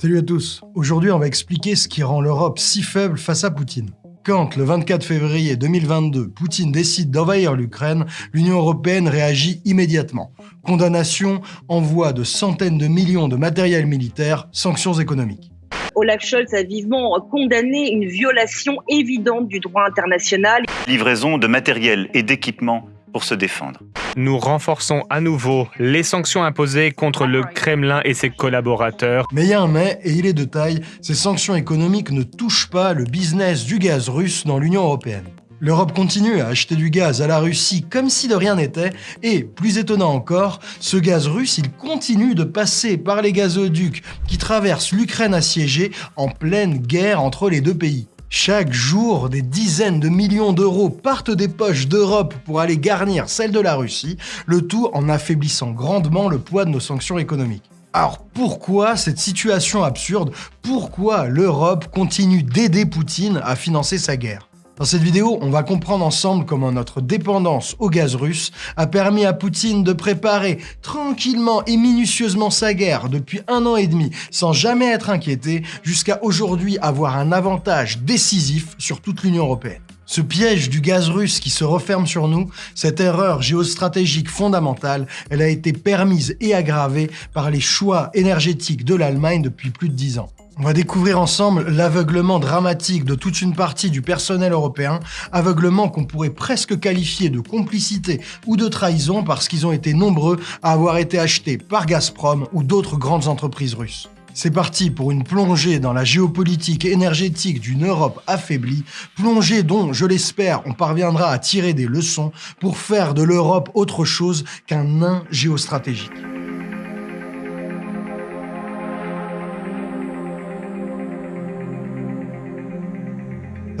Salut à tous. Aujourd'hui, on va expliquer ce qui rend l'Europe si faible face à Poutine. Quand, le 24 février 2022, Poutine décide d'envahir l'Ukraine, l'Union européenne réagit immédiatement. Condamnation, envoi de centaines de millions de matériel militaire, sanctions économiques. Olaf Scholz a vivement condamné une violation évidente du droit international. Livraison de matériel et d'équipements pour se défendre. Nous renforçons à nouveau les sanctions imposées contre le Kremlin et ses collaborateurs. Mais il y a un mais, et il est de taille, ces sanctions économiques ne touchent pas le business du gaz russe dans l'Union européenne. L'Europe continue à acheter du gaz à la Russie comme si de rien n'était, et, plus étonnant encore, ce gaz russe, il continue de passer par les gazoducs qui traversent l'Ukraine assiégée en pleine guerre entre les deux pays. Chaque jour, des dizaines de millions d'euros partent des poches d'Europe pour aller garnir celles de la Russie, le tout en affaiblissant grandement le poids de nos sanctions économiques. Alors pourquoi cette situation absurde? Pourquoi l'Europe continue d'aider Poutine à financer sa guerre? Dans cette vidéo, on va comprendre ensemble comment notre dépendance au gaz russe a permis à Poutine de préparer tranquillement et minutieusement sa guerre depuis un an et demi sans jamais être inquiété jusqu'à aujourd'hui avoir un avantage décisif sur toute l'Union européenne. Ce piège du gaz russe qui se referme sur nous, cette erreur géostratégique fondamentale, elle a été permise et aggravée par les choix énergétiques de l'Allemagne depuis plus de dix ans. On va découvrir ensemble l'aveuglement dramatique de toute une partie du personnel européen, aveuglement qu'on pourrait presque qualifier de complicité ou de trahison parce qu'ils ont été nombreux à avoir été achetés par Gazprom ou d'autres grandes entreprises russes. C'est parti pour une plongée dans la géopolitique énergétique d'une Europe affaiblie, plongée dont, je l'espère, on parviendra à tirer des leçons pour faire de l'Europe autre chose qu'un nain géostratégique.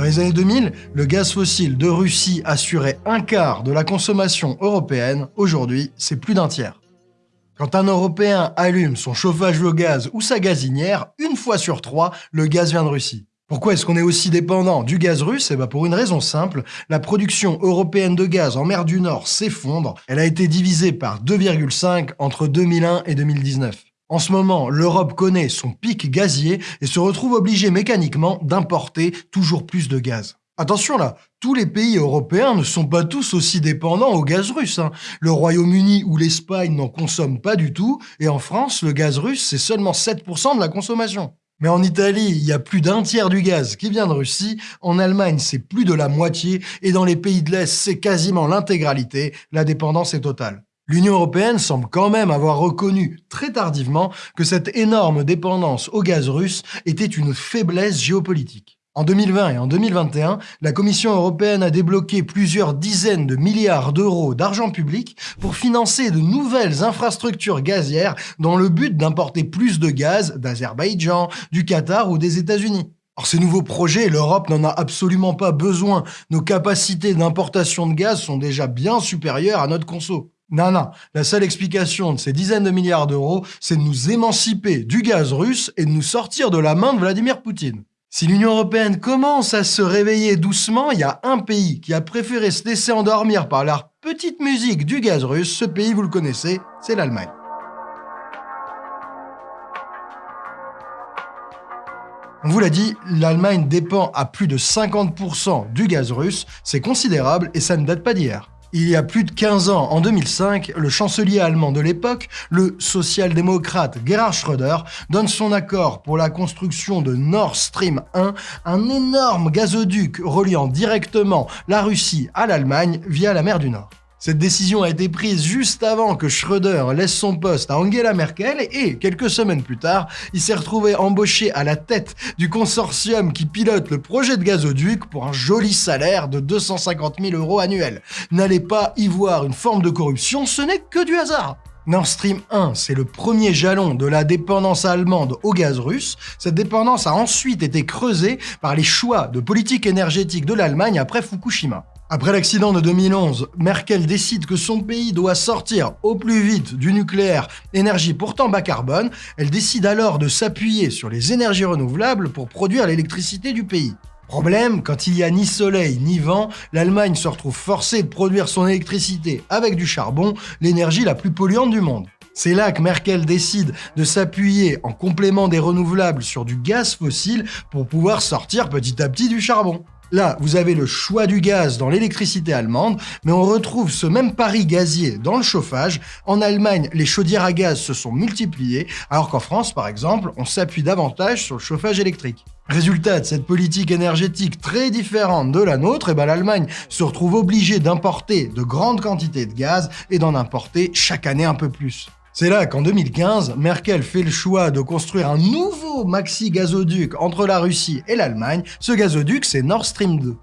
Les années 2000, le gaz fossile de Russie assurait un quart de la consommation européenne. Aujourd'hui, c'est plus d'un tiers. Quand un Européen allume son chauffage au gaz ou sa gazinière, une fois sur trois, le gaz vient de Russie. Pourquoi est-ce qu'on est aussi dépendant du gaz russe? Eh bien pour une raison simple, la production européenne de gaz en mer du Nord s'effondre. Elle a été divisée par 2,5 entre 2001 et 2019. En ce moment, l'Europe connaît son pic gazier et se retrouve obligée mécaniquement d'importer toujours plus de gaz. Attention là, tous les pays européens ne sont pas tous aussi dépendants au gaz russe. Hein. Le Royaume-Uni ou l'Espagne n'en consomment pas du tout, et en France, le gaz russe, c'est seulement 7% de la consommation. Mais en Italie, il y a plus d'un tiers du gaz qui vient de Russie, en Allemagne, c'est plus de la moitié, et dans les pays de l'Est, c'est quasiment l'intégralité, la dépendance est totale. L'Union européenne semble quand même avoir reconnu très tardivement que cette énorme dépendance au gaz russe était une faiblesse géopolitique. En 2020 et en 2021, la Commission européenne a débloqué plusieurs dizaines de milliards d'euros d'argent public pour financer de nouvelles infrastructures gazières dans le but d'importer plus de gaz d'Azerbaïdjan, du Qatar ou des États-Unis. Or, ces nouveaux projets, l'Europe n'en a absolument pas besoin. Nos capacités d'importation de gaz sont déjà bien supérieures à notre conso. Non, non, la seule explication de ces dizaines de milliards d'euros, c'est de nous émanciper du gaz russe et de nous sortir de la main de Vladimir Poutine. Si l'Union Européenne commence à se réveiller doucement, il y a un pays qui a préféré se laisser endormir par la petite musique du gaz russe. Ce pays, vous le connaissez, c'est l'Allemagne. On vous l'a dit, l'Allemagne dépend à plus de 50% du gaz russe, c'est considérable et ça ne date pas d'hier. Il y a plus de 15 ans, en 2005, le chancelier allemand de l'époque, le social-démocrate Gerhard Schröder, donne son accord pour la construction de Nord Stream 1, un énorme gazoduc reliant directement la Russie à l'Allemagne via la mer du Nord. Cette décision a été prise juste avant que Schröder laisse son poste à Angela Merkel et, quelques semaines plus tard, il s'est retrouvé embauché à la tête du consortium qui pilote le projet de gazoduc pour un joli salaire de 250 000 euros annuels. N'allez pas y voir une forme de corruption, ce n'est que du hasard Nord Stream 1, c'est le premier jalon de la dépendance allemande au gaz russe. Cette dépendance a ensuite été creusée par les choix de politique énergétique de l'Allemagne après Fukushima. Après l'accident de 2011, Merkel décide que son pays doit sortir au plus vite du nucléaire, énergie pourtant bas carbone. Elle décide alors de s'appuyer sur les énergies renouvelables pour produire l'électricité du pays. Problème, quand il n'y a ni soleil ni vent, l'Allemagne se retrouve forcée de produire son électricité avec du charbon, l'énergie la plus polluante du monde. C'est là que Merkel décide de s'appuyer en complément des renouvelables sur du gaz fossile pour pouvoir sortir petit à petit du charbon. Là, vous avez le choix du gaz dans l'électricité allemande, mais on retrouve ce même pari gazier dans le chauffage. En Allemagne, les chaudières à gaz se sont multipliées, alors qu'en France, par exemple, on s'appuie davantage sur le chauffage électrique. Résultat de cette politique énergétique très différente de la nôtre, eh ben l'Allemagne se retrouve obligée d'importer de grandes quantités de gaz et d'en importer chaque année un peu plus. C'est là qu'en 2015, Merkel fait le choix de construire un nouveau maxi-gazoduc entre la Russie et l'Allemagne. Ce gazoduc, c'est Nord Stream 2.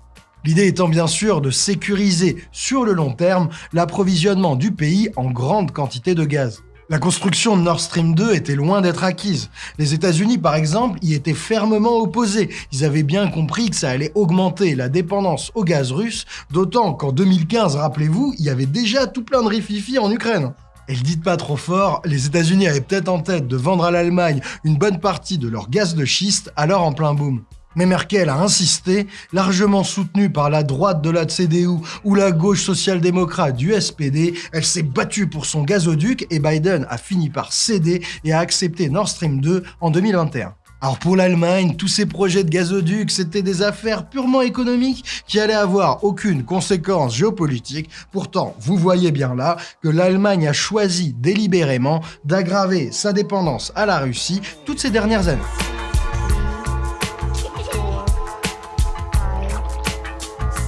L'idée étant bien sûr de sécuriser sur le long terme l'approvisionnement du pays en grande quantité de gaz. La construction de Nord Stream 2 était loin d'être acquise. Les États-Unis, par exemple, y étaient fermement opposés. Ils avaient bien compris que ça allait augmenter la dépendance au gaz russe, d'autant qu'en 2015, rappelez-vous, il y avait déjà tout plein de rififi en Ukraine. Et le dites pas trop fort, les États-Unis avaient peut-être en tête de vendre à l'Allemagne une bonne partie de leur gaz de schiste, alors en plein boom. Mais Merkel a insisté, largement soutenue par la droite de la CDU ou la gauche social-démocrate du SPD, elle s'est battue pour son gazoduc et Biden a fini par céder et a accepté Nord Stream 2 en 2021. Alors pour l'Allemagne, tous ces projets de gazoduc, c'était des affaires purement économiques qui allaient avoir aucune conséquence géopolitique. Pourtant, vous voyez bien là que l'Allemagne a choisi délibérément d'aggraver sa dépendance à la Russie toutes ces dernières années.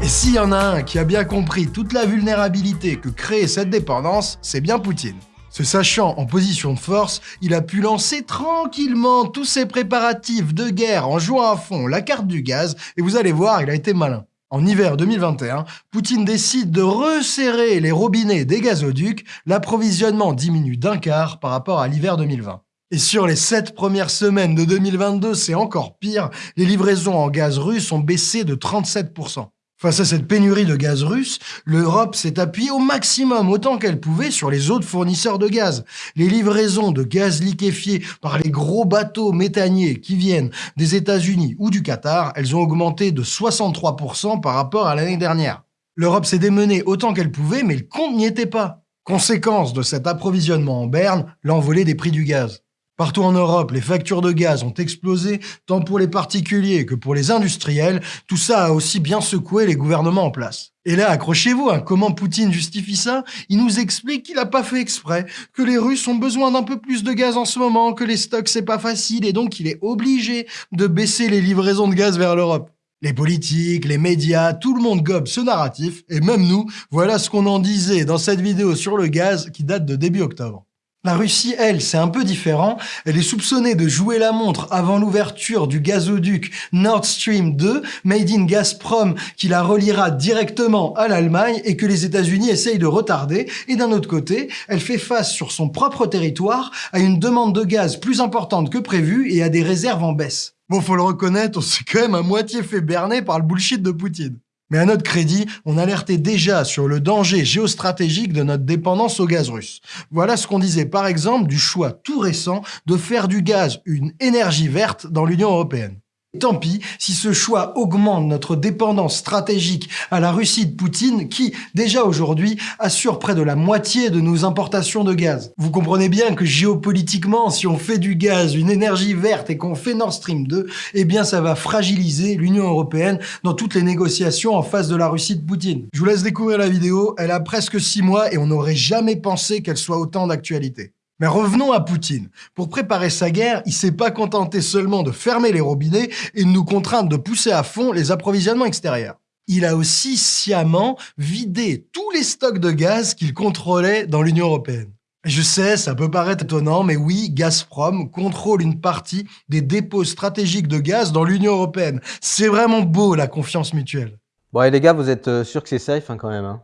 Et s'il y en a un qui a bien compris toute la vulnérabilité que crée cette dépendance, c'est bien Poutine. Se sachant en position de force, il a pu lancer tranquillement tous ses préparatifs de guerre en jouant à fond la carte du gaz, et vous allez voir, il a été malin. En hiver 2021, Poutine décide de resserrer les robinets des gazoducs, l'approvisionnement diminue d'un quart par rapport à l'hiver 2020. Et sur les 7 premières semaines de 2022, c'est encore pire, les livraisons en gaz russe ont baissé de 37%. Face à cette pénurie de gaz russe, l'Europe s'est appuyée au maximum autant qu'elle pouvait sur les autres fournisseurs de gaz. Les livraisons de gaz liquéfié par les gros bateaux méthaniers qui viennent des États-Unis ou du Qatar, elles ont augmenté de 63% par rapport à l'année dernière. L'Europe s'est démenée autant qu'elle pouvait, mais le compte n'y était pas. Conséquence de cet approvisionnement en berne, l'envolée des prix du gaz. Partout en Europe, les factures de gaz ont explosé, tant pour les particuliers que pour les industriels. Tout ça a aussi bien secoué les gouvernements en place. Et là, accrochez-vous, hein, comment Poutine justifie ça? Il nous explique qu'il n'a pas fait exprès, que les Russes ont besoin d'un peu plus de gaz en ce moment, que les stocks c'est pas facile et donc il est obligé de baisser les livraisons de gaz vers l'Europe. Les politiques, les médias, tout le monde gobe ce narratif, et même nous, voilà ce qu'on en disait dans cette vidéo sur le gaz qui date de début octobre. La Russie, elle, c'est un peu différent. Elle est soupçonnée de jouer la montre avant l'ouverture du gazoduc Nord Stream 2, made in Gazprom, qui la reliera directement à l'Allemagne et que les États-Unis essayent de retarder. Et d'un autre côté, elle fait face sur son propre territoire à une demande de gaz plus importante que prévu et à des réserves en baisse. Bon, faut le reconnaître, on s'est quand même à moitié fait berner par le bullshit de Poutine. Mais à notre crédit, on alertait déjà sur le danger géostratégique de notre dépendance au gaz russe. Voilà ce qu'on disait par exemple du choix tout récent de faire du gaz une énergie verte dans l'Union européenne. Tant pis si ce choix augmente notre dépendance stratégique à la Russie de Poutine qui, déjà aujourd'hui, assure près de la moitié de nos importations de gaz. Vous comprenez bien que géopolitiquement, si on fait du gaz une énergie verte et qu'on fait Nord Stream 2, eh bien ça va fragiliser l'Union Européenne dans toutes les négociations en face de la Russie de Poutine. Je vous laisse découvrir la vidéo, elle a presque 6 mois et on n'aurait jamais pensé qu'elle soit autant d'actualité. Mais revenons à Poutine. Pour préparer sa guerre, il s'est pas contenté seulement de fermer les robinets et de nous contraindre de pousser à fond les approvisionnements extérieurs. Il a aussi sciemment vidé tous les stocks de gaz qu'il contrôlait dans l'Union européenne. Je sais, ça peut paraître étonnant, mais oui, Gazprom contrôle une partie des dépôts stratégiques de gaz dans l'Union européenne. C'est vraiment beau, la confiance mutuelle. Bon, et les gars, vous êtes euh, sûrs que c'est safe hein, quand même hein?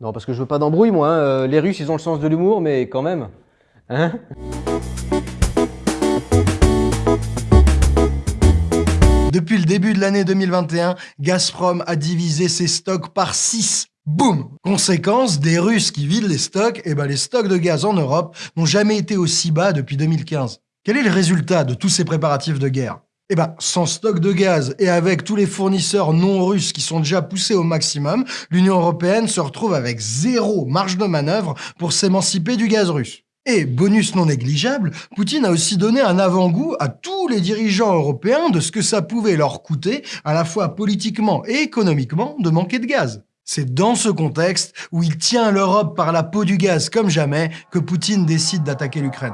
Non, parce que je veux pas d'embrouille, moi. Hein. Euh, les Russes, ils ont le sens de l'humour, mais quand même. Hein Depuis le début de l'année 2021, Gazprom a divisé ses stocks par 6. Boum Conséquence, des Russes qui vident les stocks, et eh ben les stocks de gaz en Europe n'ont jamais été aussi bas depuis 2015. Quel est le résultat de tous ces préparatifs de guerre? Eh ben, sans stock de gaz et avec tous les fournisseurs non russes qui sont déjà poussés au maximum, l'Union européenne se retrouve avec zéro marge de manœuvre pour s'émanciper du gaz russe. Et, bonus non négligeable, Poutine a aussi donné un avant-goût à tous les dirigeants européens de ce que ça pouvait leur coûter, à la fois politiquement et économiquement, de manquer de gaz. C'est dans ce contexte, où il tient l'Europe par la peau du gaz comme jamais, que Poutine décide d'attaquer l'Ukraine.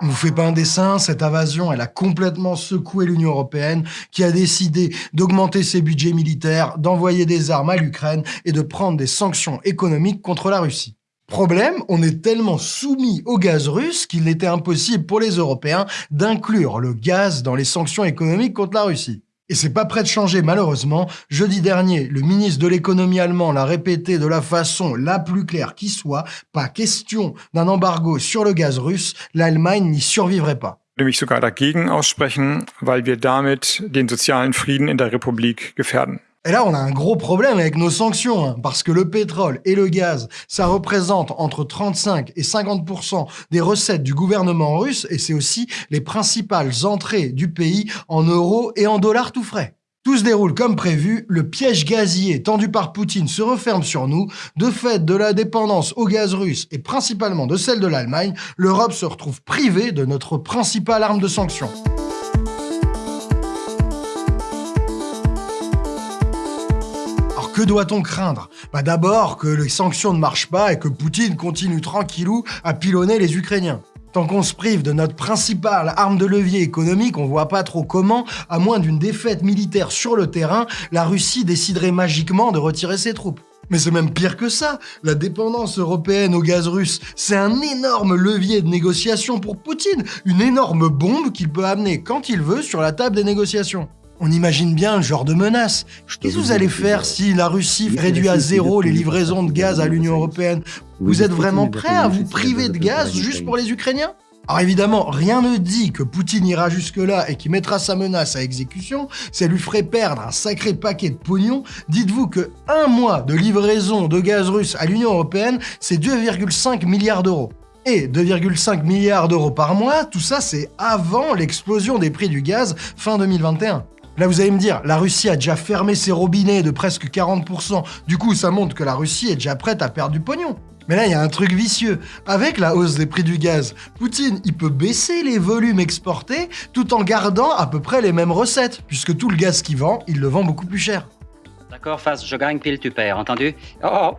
Vous fait pas un dessin, cette invasion, elle a complètement secoué l'Union Européenne, qui a décidé d'augmenter ses budgets militaires, d'envoyer des armes à l'Ukraine et de prendre des sanctions économiques contre la Russie. Problème, on est tellement soumis au gaz russe qu'il était impossible pour les Européens d'inclure le gaz dans les sanctions économiques contre la Russie. Et c'est pas prêt de changer malheureusement. Jeudi dernier, le ministre de l'économie allemand l'a répété de la façon la plus claire qui soit, pas question d'un embargo sur le gaz russe, l'Allemagne n'y survivrait pas. mich sogar dagegen aussprechen, weil wir damit den sozialen Frieden in der Republik gefährden. Et là, on a un gros problème avec nos sanctions, hein, parce que le pétrole et le gaz, ça représente entre 35 et 50% des recettes du gouvernement russe, et c'est aussi les principales entrées du pays en euros et en dollars tout frais. Tout se déroule comme prévu, le piège gazier tendu par Poutine se referme sur nous. De fait de la dépendance au gaz russe et principalement de celle de l'Allemagne, l'Europe se retrouve privée de notre principale arme de sanction. Que doit-on craindre? Bah D'abord que les sanctions ne marchent pas et que Poutine continue tranquillou à pilonner les Ukrainiens. Tant qu'on se prive de notre principale arme de levier économique, on voit pas trop comment, à moins d'une défaite militaire sur le terrain, la Russie déciderait magiquement de retirer ses troupes. Mais c'est même pire que ça. La dépendance européenne au gaz russe, c'est un énorme levier de négociation pour Poutine, une énorme bombe qu'il peut amener quand il veut sur la table des négociations. On imagine bien le genre de menace. Qu'est-ce que vous allez faire si la Russie réduit à zéro les livraisons de gaz à l'Union Européenne Vous êtes vraiment prêt à vous priver de gaz juste pour les Ukrainiens? Alors évidemment, rien ne dit que Poutine ira jusque-là et qu'il mettra sa menace à exécution, ça lui ferait perdre un sacré paquet de pognon. Dites-vous que un mois de livraison de gaz russe à l'Union Européenne, c'est 2,5 milliards d'euros. Et 2,5 milliards d'euros par mois, tout ça c'est avant l'explosion des prix du gaz fin 2021. Là, vous allez me dire, la Russie a déjà fermé ses robinets de presque 40%. Du coup, ça montre que la Russie est déjà prête à perdre du pognon. Mais là, il y a un truc vicieux. Avec la hausse des prix du gaz, Poutine, il peut baisser les volumes exportés tout en gardant à peu près les mêmes recettes, puisque tout le gaz qu'il vend, il le vend beaucoup plus cher. D'accord, face, je gagne, pile, tu perds, entendu? Oh,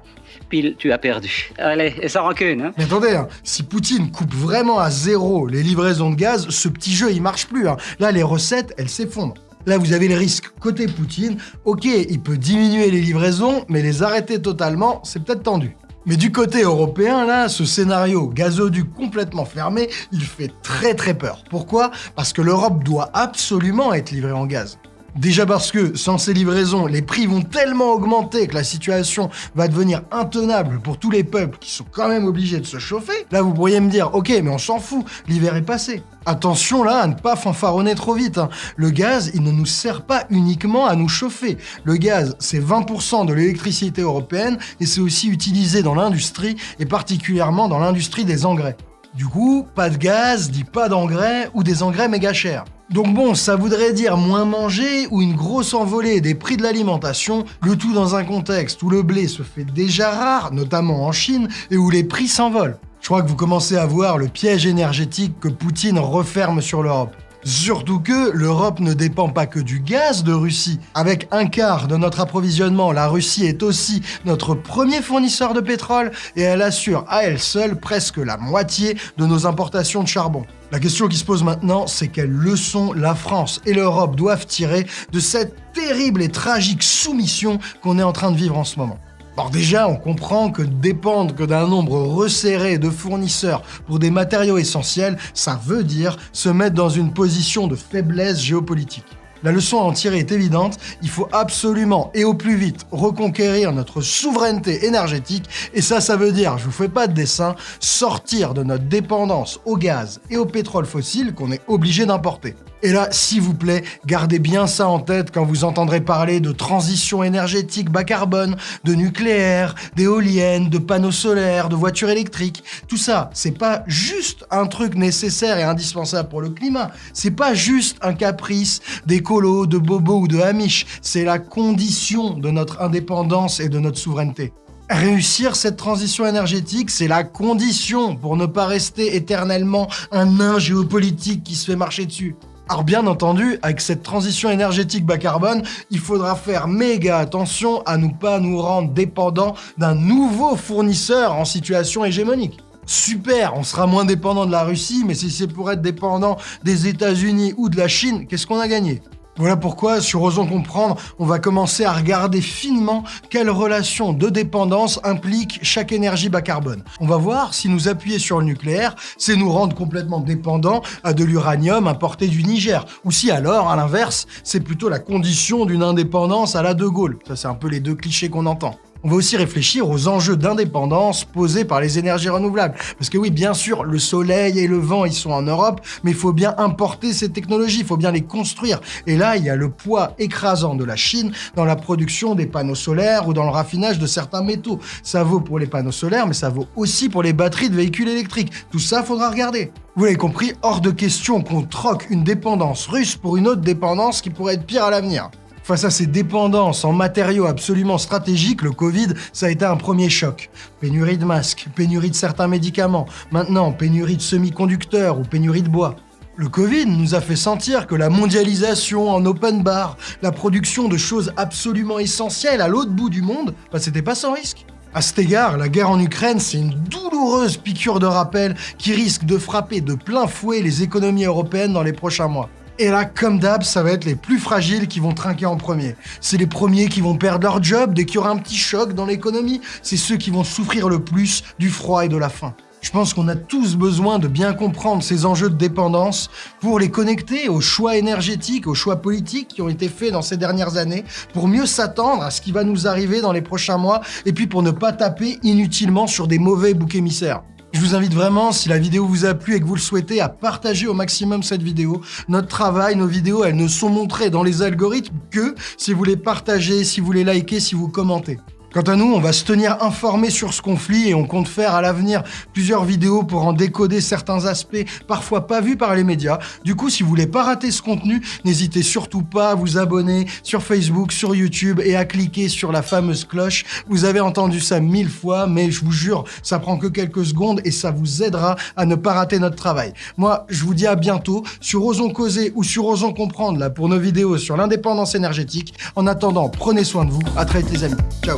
pile, tu as perdu. Allez, et sans rancune, hein? Mais attendez, hein, si Poutine coupe vraiment à zéro les livraisons de gaz, ce petit jeu, il marche plus. Hein. Là, les recettes, elles s'effondrent. Là, vous avez le risque côté Poutine. Ok, il peut diminuer les livraisons, mais les arrêter totalement, c'est peut-être tendu. Mais du côté européen, là, ce scénario gazoduc complètement fermé, il fait très très peur. Pourquoi? Parce que l'Europe doit absolument être livrée en gaz. Déjà parce que, sans ces livraisons, les prix vont tellement augmenter que la situation va devenir intenable pour tous les peuples qui sont quand même obligés de se chauffer. Là, vous pourriez me dire, ok, mais on s'en fout, l'hiver est passé. Attention là à ne pas fanfaronner trop vite. Hein. Le gaz, il ne nous sert pas uniquement à nous chauffer. Le gaz, c'est 20% de l'électricité européenne et c'est aussi utilisé dans l'industrie et particulièrement dans l'industrie des engrais. Du coup, pas de gaz dit pas d'engrais ou des engrais méga chers. Donc bon, ça voudrait dire moins manger ou une grosse envolée des prix de l'alimentation, le tout dans un contexte où le blé se fait déjà rare, notamment en Chine, et où les prix s'envolent. Je crois que vous commencez à voir le piège énergétique que Poutine referme sur l'Europe. Surtout que l'Europe ne dépend pas que du gaz de Russie. Avec un quart de notre approvisionnement, la Russie est aussi notre premier fournisseur de pétrole et elle assure à elle seule presque la moitié de nos importations de charbon. La question qui se pose maintenant, c'est quelle leçon la France et l'Europe doivent tirer de cette terrible et tragique soumission qu'on est en train de vivre en ce moment? Alors déjà, on comprend que dépendre que d'un nombre resserré de fournisseurs pour des matériaux essentiels, ça veut dire se mettre dans une position de faiblesse géopolitique. La leçon à en tirer est évidente, il faut absolument et au plus vite reconquérir notre souveraineté énergétique et ça, ça veut dire, je vous fais pas de dessin, sortir de notre dépendance au gaz et au pétrole fossile qu'on est obligé d'importer. Et là, s'il vous plaît, gardez bien ça en tête quand vous entendrez parler de transition énergétique bas carbone, de nucléaire, d'éoliennes, de panneaux solaires, de voitures électriques. Tout ça, c'est pas juste un truc nécessaire et indispensable pour le climat. C'est pas juste un caprice d'éco d'écolo, de bobo ou de amish. C'est la condition de notre indépendance et de notre souveraineté. Réussir cette transition énergétique, c'est la condition pour ne pas rester éternellement un nain géopolitique qui se fait marcher dessus. Alors bien entendu, avec cette transition énergétique bas carbone, il faudra faire méga attention à ne pas nous rendre dépendants d'un nouveau fournisseur en situation hégémonique. Super, on sera moins dépendant de la Russie, mais si c'est pour être dépendant des États-Unis ou de la Chine, qu'est-ce qu'on a gagné? Voilà pourquoi, sur Osons Comprendre, on va commencer à regarder finement quelle relation de dépendance implique chaque énergie bas carbone. On va voir si nous appuyer sur le nucléaire, c'est nous rendre complètement dépendants à de l'uranium importé du Niger, ou si alors, à l'inverse, c'est plutôt la condition d'une indépendance à la De Gaulle. Ça, c'est un peu les deux clichés qu'on entend. On va aussi réfléchir aux enjeux d'indépendance posés par les énergies renouvelables. Parce que oui, bien sûr, le soleil et le vent, ils sont en Europe, mais il faut bien importer ces technologies, il faut bien les construire. Et là, il y a le poids écrasant de la Chine dans la production des panneaux solaires ou dans le raffinage de certains métaux. Ça vaut pour les panneaux solaires, mais ça vaut aussi pour les batteries de véhicules électriques. Tout ça, faudra regarder. Vous l'avez compris, hors de question qu'on troque une dépendance russe pour une autre dépendance qui pourrait être pire à l'avenir. Face à ces dépendances en matériaux absolument stratégiques, le Covid, ça a été un premier choc. Pénurie de masques, pénurie de certains médicaments, maintenant pénurie de semi-conducteurs ou pénurie de bois. Le Covid nous a fait sentir que la mondialisation en open bar, la production de choses absolument essentielles à l'autre bout du monde, bah c'était pas sans risque. À cet égard, la guerre en Ukraine, c'est une douloureuse piqûre de rappel qui risque de frapper de plein fouet les économies européennes dans les prochains mois. Et là, comme d'hab, ça va être les plus fragiles qui vont trinquer en premier. C'est les premiers qui vont perdre leur job dès qu'il y aura un petit choc dans l'économie. C'est ceux qui vont souffrir le plus du froid et de la faim. Je pense qu'on a tous besoin de bien comprendre ces enjeux de dépendance pour les connecter aux choix énergétiques, aux choix politiques qui ont été faits dans ces dernières années, pour mieux s'attendre à ce qui va nous arriver dans les prochains mois, et puis pour ne pas taper inutilement sur des mauvais boucs émissaires. Je vous invite vraiment, si la vidéo vous a plu et que vous le souhaitez, à partager au maximum cette vidéo. Notre travail, nos vidéos, elles ne sont montrées dans les algorithmes que si vous les partagez, si vous les likez, si vous commentez. Quant à nous, on va se tenir informés sur ce conflit et on compte faire à l'avenir plusieurs vidéos pour en décoder certains aspects parfois pas vus par les médias. Du coup, si vous voulez pas rater ce contenu, n'hésitez surtout pas à vous abonner sur Facebook, sur YouTube et à cliquer sur la fameuse cloche. Vous avez entendu ça mille fois, mais je vous jure, ça prend que quelques secondes et ça vous aidera à ne pas rater notre travail. Moi, je vous dis à bientôt sur Osons Causer ou sur Osons Comprendre là pour nos vidéos sur l'indépendance énergétique. En attendant, prenez soin de vous. À très vite les amis. Ciao